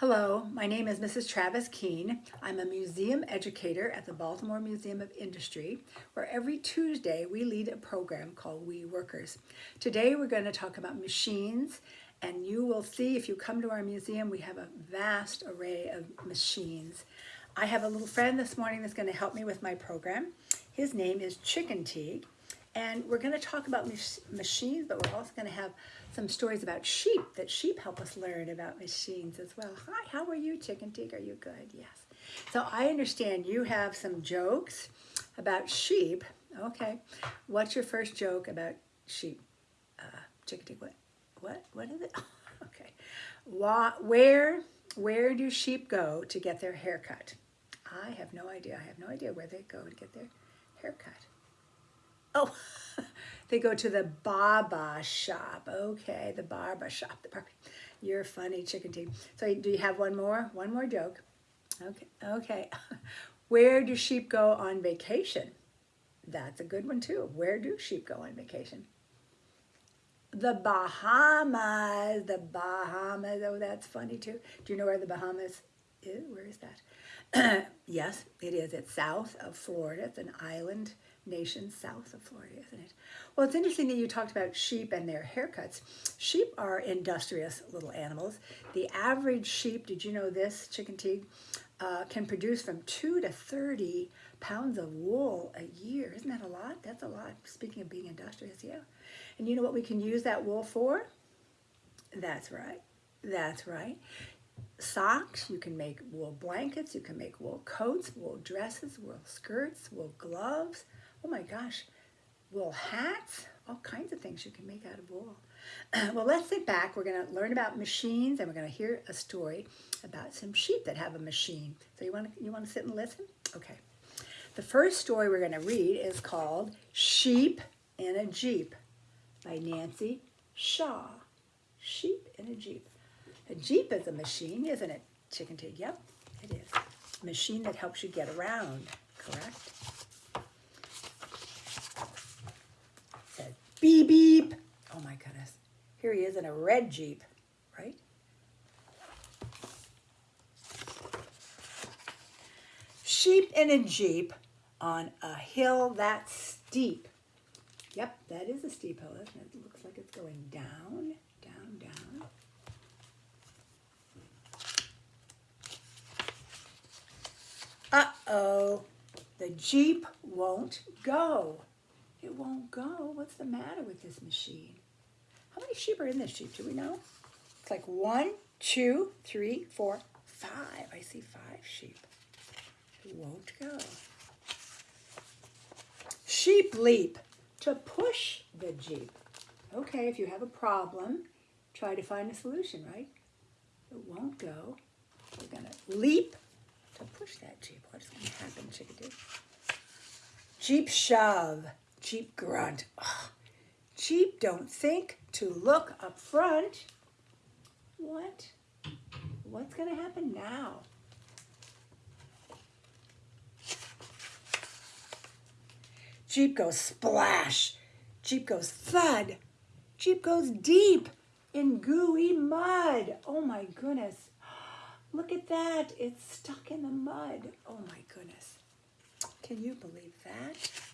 Hello, my name is Mrs. Travis Keene. I'm a museum educator at the Baltimore Museum of Industry, where every Tuesday we lead a program called We Workers. Today we're going to talk about machines, and you will see if you come to our museum, we have a vast array of machines. I have a little friend this morning that's going to help me with my program. His name is Chicken Teague, and we're going to talk about machines, but we're also going to have some stories about sheep, that sheep help us learn about machines as well. Hi, how are you, Chicken Teague? Are you good? Yes. So I understand you have some jokes about sheep. Okay. What's your first joke about sheep? Uh, Chicken Teague, what? What? What is it? okay. Where, where do sheep go to get their hair cut? I have no idea. I have no idea where they go to get their hair cut. Oh, they go to the Baba shop. Okay, the Barber shop. The barber. You're funny, chicken Teague. So do you have one more? One more joke. Okay, okay. Where do sheep go on vacation? That's a good one too. Where do sheep go on vacation? The Bahamas, the Bahamas. Oh, that's funny too. Do you know where the Bahamas is? Where is that? yes, it is. It's south of Florida. It's an island nation south of Florida, isn't it? Well, it's interesting that you talked about sheep and their haircuts. Sheep are industrious little animals. The average sheep, did you know this, chicken teague, uh, can produce from 2 to 30 pounds of wool a year. Isn't that a lot? That's a lot. Speaking of being industrious, yeah. And you know what we can use that wool for? That's right. That's right socks, you can make wool blankets, you can make wool coats, wool dresses, wool skirts, wool gloves, oh my gosh, wool hats, all kinds of things you can make out of wool. well, let's sit back. We're going to learn about machines and we're going to hear a story about some sheep that have a machine. So you want to, you want to sit and listen? Okay. The first story we're going to read is called Sheep in a Jeep by Nancy Shaw. Sheep in a Jeep. A Jeep is a machine, isn't it, Chicken Teague? Yep, it is. A machine that helps you get around, correct? Beep, beep. Oh my goodness. Here he is in a red Jeep, right? Sheep in a Jeep on a hill that's steep. Yep, that is a steep hill, isn't it? It looks like it's going down, down, down. Uh-oh, the Jeep won't go. It won't go. What's the matter with this machine? How many sheep are in this sheep? Do we know? It's like one, two, three, four, five. I see five sheep. It won't go. Sheep leap to push the Jeep. Okay, if you have a problem, try to find a solution, right? It won't go. We're going to leap to push that Jeep. What's going to happen, chickadee? Jeep shove. Jeep grunt. Oh, Jeep don't think to look up front. What? What's going to happen now? Jeep goes splash. Jeep goes thud. Jeep goes deep in gooey mud. Oh my goodness. Look at that. It's stuck in the mud. Oh my goodness. Can you believe that?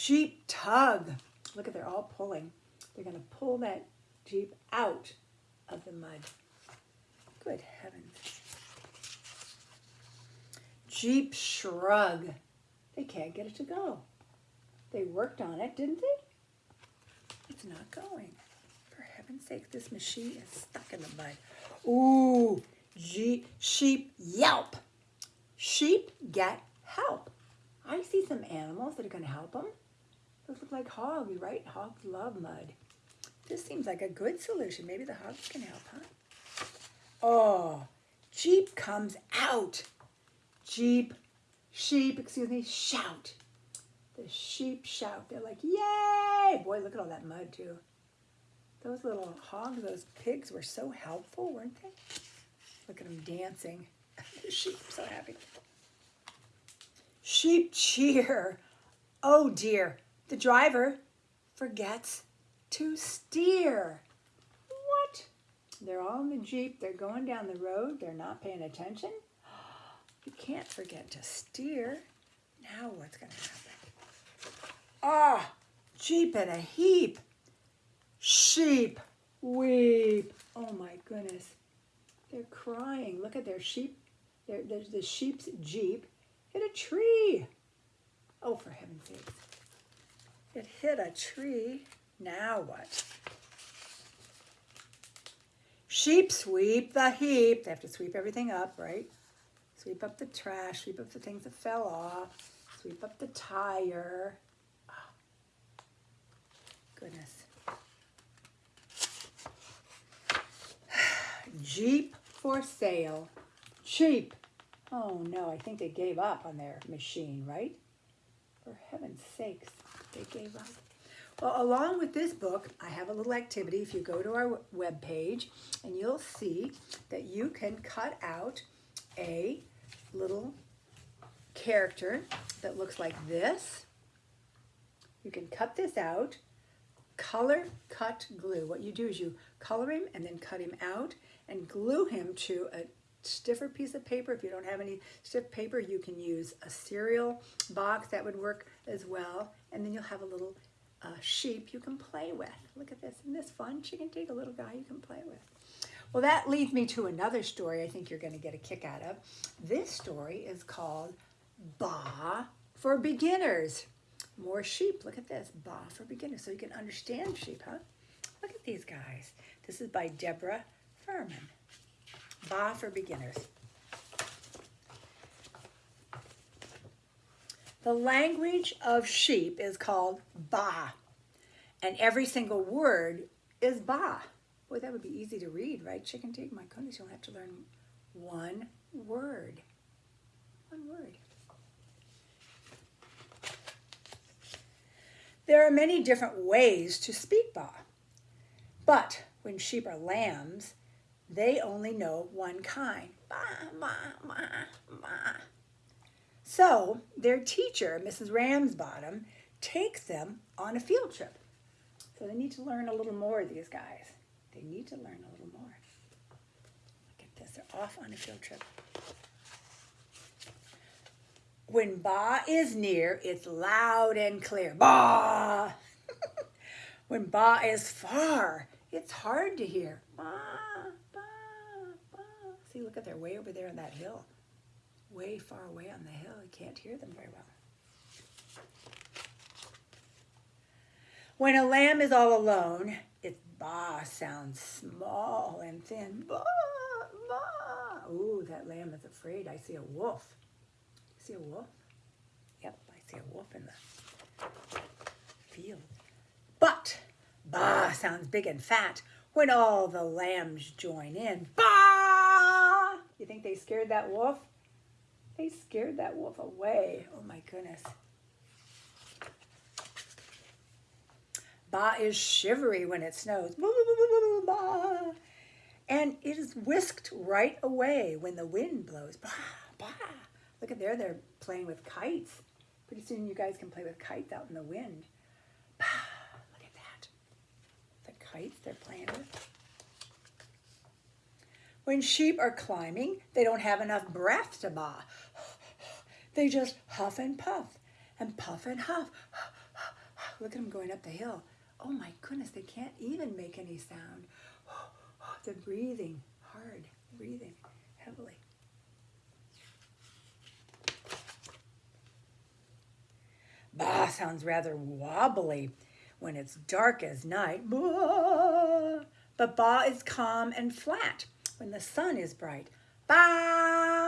Jeep tug. Look at, they're all pulling. They're to pull that Jeep out of the mud. Good heavens. Jeep shrug. They can't get it to go. They worked on it, didn't they? It's not going. For heaven's sake, this machine is stuck in the mud. Ooh, Jeep, sheep yelp. Sheep get help. I see some animals that are going to help them. Those look like hogs, right? Hogs love mud. This seems like a good solution. Maybe the hogs can help, huh? Oh, Jeep comes out. Jeep, sheep, excuse me, shout. The sheep shout. They're like, yay! Boy, look at all that mud, too. Those little hogs, those pigs were so helpful, weren't they? Look at them dancing. the sheep so happy. Sheep cheer. Oh, dear. The driver forgets to steer. What? They're all in the Jeep. They're going down the road. They're not paying attention. You can't forget to steer. Now what's going to happen? Ah, oh, Jeep in a heap. Sheep weep. Oh my goodness. They're crying. Look at their sheep. There's the sheep's Jeep hit a tree. Oh, for heaven's sake. It hit a tree. Now what? Sheep sweep the heap. They have to sweep everything up, right? Sweep up the trash, sweep up the things that fell off, sweep up the tire. Oh, goodness. Jeep for sale. Cheap. Oh no, I think they gave up on their machine, right? For heaven's sakes, they gave up. Well, along with this book, I have a little activity. If you go to our web page, and you'll see that you can cut out a little character that looks like this. You can cut this out, color cut glue. What you do is you color him and then cut him out and glue him to a stiffer piece of paper. If you don't have any stiff paper, you can use a cereal box. That would work as well. And then you'll have a little uh, sheep you can play with. Look at this. Isn't this fun? Chicken Teague a little guy you can play with. Well, that leads me to another story I think you're going to get a kick out of. This story is called Ba for Beginners. More sheep. Look at this. Ba for Beginners. So you can understand sheep, huh? Look at these guys. This is by Deborah Furman. Ba for Beginners. The language of sheep is called Ba, and every single word is Ba. Boy, that would be easy to read, right? Chicken Teague, my goodness, you'll have to learn one word. One word. There are many different ways to speak Ba, but when sheep are lambs, they only know one kind. Ba, ma, ma, ma. So their teacher, Mrs. Ramsbottom, takes them on a field trip. So they need to learn a little more, of these guys. They need to learn a little more. Look at this, they're off on a field trip. When Ba is near, it's loud and clear. Ba! when Ba is far, it's hard to hear. Ba, ba, ba. See, look at they're way over there on that hill way far away on the hill. You can't hear them very well. When a lamb is all alone, its ba sounds small and thin. Ba, ba. Ooh, that lamb is afraid. I see a wolf. See a wolf? Yep, I see a wolf in the field. But ba sounds big and fat when all the lambs join in. Ba! You think they scared that wolf? They scared that wolf away. Oh my goodness. Ba is shivery when it snows. Ba. And it is whisked right away when the wind blows. Ba, ba. Look at there, they're playing with kites. Pretty soon you guys can play with kites out in the wind. Ba. Look at that. The kites they're playing with. When sheep are climbing, they don't have enough breath to ba. They just huff and puff and puff and huff. Look at them going up the hill. Oh my goodness, they can't even make any sound. They're breathing hard, breathing heavily. Ba sounds rather wobbly when it's dark as night. Ba. But ba is calm and flat when the sun is bright. Ba!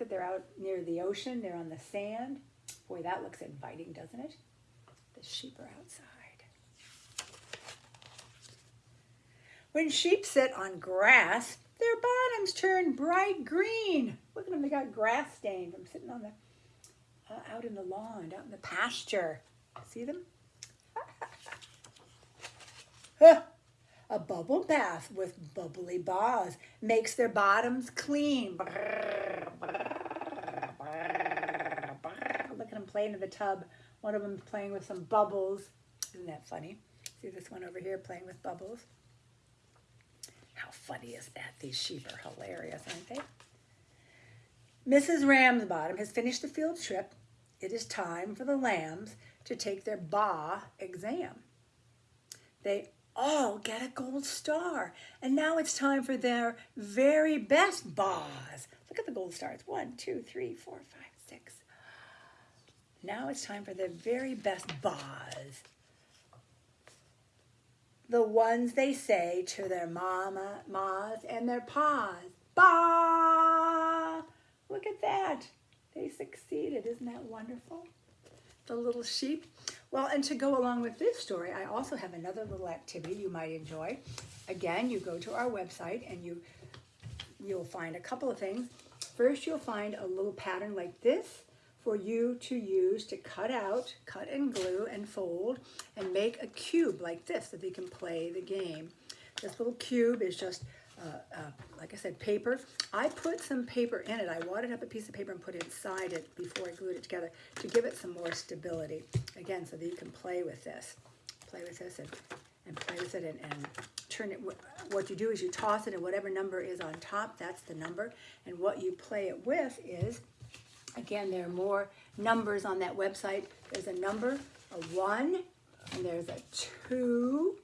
At they're out near the ocean. They're on the sand. Boy, that looks inviting, doesn't it? The sheep are outside. When sheep sit on grass, their bottoms turn bright green. Look at them, they got grass stain from sitting on the, uh, out in the lawn, out in the pasture. See them? A bubble bath with bubbly bars makes their bottoms clean. Look at them playing in the tub. One of them playing with some bubbles. Isn't that funny? See this one over here playing with bubbles? How funny is that? These sheep are hilarious, aren't they? Mrs. Ramsbottom has finished the field trip. It is time for the lambs to take their ba exam. They all get a gold star. And now it's time for their very best bas. Look at the gold stars. One, two, three, four, five, six. Now it's time for the very best bas. The ones they say to their mama, mas, and their pas. Ba! Look at that. They succeeded. Isn't that wonderful? The little sheep. Well, and to go along with this story, I also have another little activity you might enjoy. Again, you go to our website and you you'll find a couple of things. First, you'll find a little pattern like this for you to use to cut out, cut and glue and fold and make a cube like this that they can play the game. This little cube is just, uh, uh, like I said, paper. I put some paper in it. I wadded up a piece of paper and put it inside it before I glued it together to give it some more stability. Again, so that you can play with this. Play with this and, and play with it and, and turn it. What you do is you toss it and whatever number is on top, that's the number. And what you play it with is Again, there are more numbers on that website. There's a number, a one, and there's a two,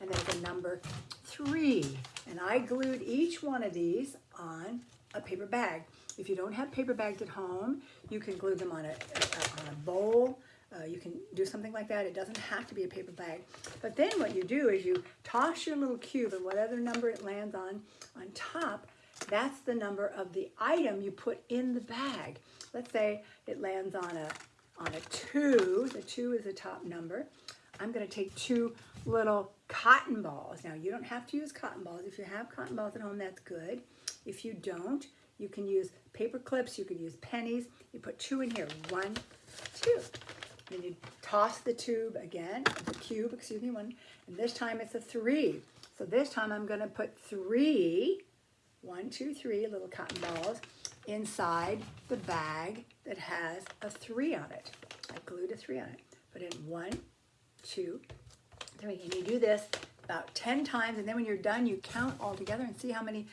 and there's a number three. And I glued each one of these on a paper bag. If you don't have paper bags at home, you can glue them on a, a on a bowl. Uh, you can do something like that. It doesn't have to be a paper bag. But then what you do is you toss your little cube and whatever number it lands on on top, that's the number of the item you put in the bag. Let's say it lands on a, on a two. The two is the top number. I'm going to take two little cotton balls. Now, you don't have to use cotton balls. If you have cotton balls at home, that's good. If you don't, you can use paper clips. You can use pennies. You put two in here. One, two. Then you toss the tube again, the cube, excuse me, one. And this time it's a three. So this time I'm going to put three one, two, three little cotton balls inside the bag that has a three on it. I glued a three on it. Put in one, two, three. And you do this about 10 times. And then when you're done, you count all together and see how many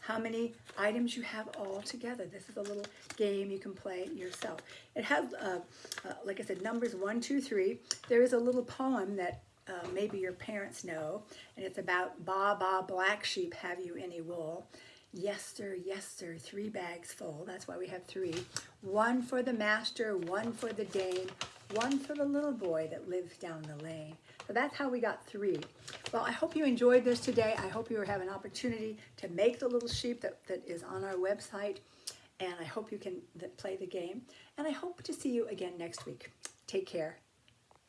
how many items you have all together. This is a little game you can play yourself. It has, uh, uh, like I said, numbers one, two, three. There is a little poem that uh, maybe your parents know, and it's about Ba Ba Black Sheep, Have You Any Wool? Yes, sir, yes, sir, three bags full. That's why we have three. One for the master, one for the dame, one for the little boy that lives down the lane. So that's how we got three. Well, I hope you enjoyed this today. I hope you have an opportunity to make the little sheep that, that is on our website. And I hope you can play the game. And I hope to see you again next week. Take care.